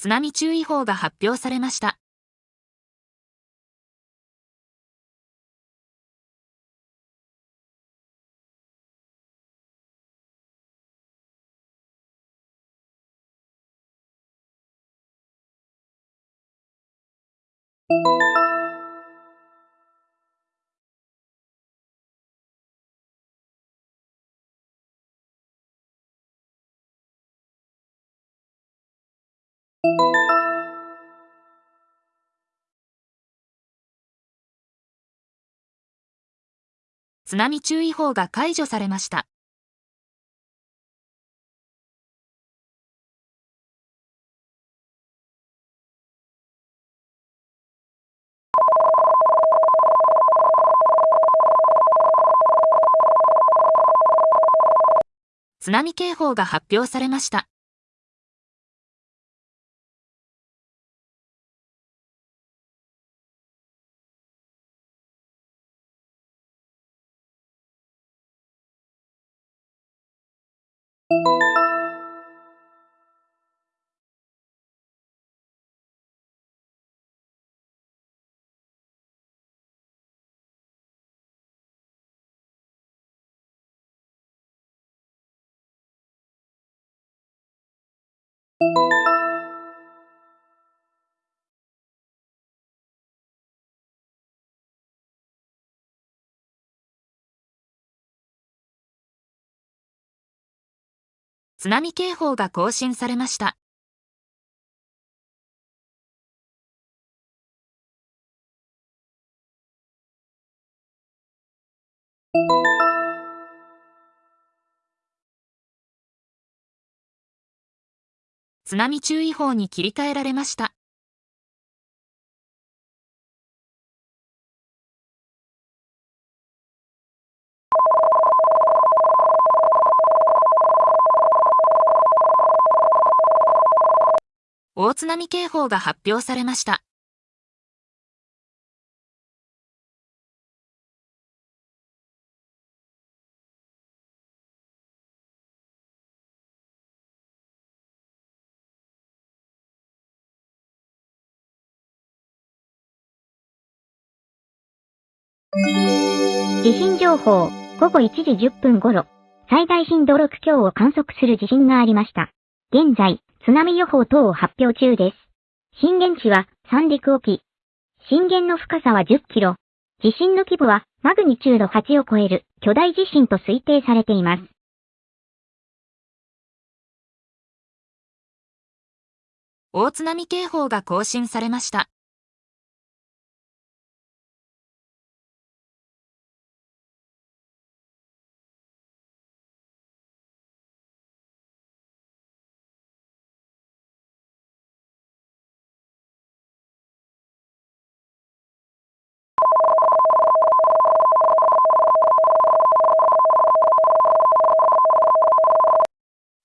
津波注意報が発表されました。津波注意報が解除されました。津波警報が発表されました。you 津波警報が更新されました。津波注意報に切り替えられました。大津波警報が発表されました。地震情報、午後1時10分頃、最大震度6強を観測する地震がありました。現在、津波予報等を発表中です。震源地は三陸沖。震源の深さは10キロ。地震の規模はマグニチュード8を超える巨大地震と推定されています。大津波警報が更新されました。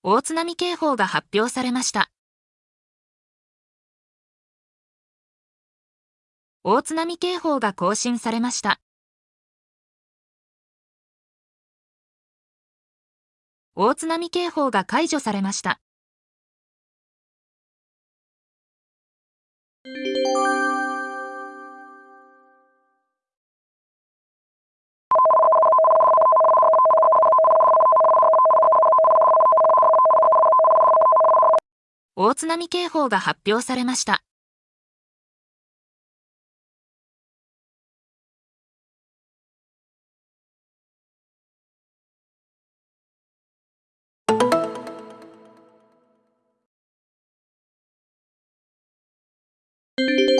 大津波警報が発表されました。大津波警報が更新されました。大津波警報が解除されました。大津波警報が発表されました。you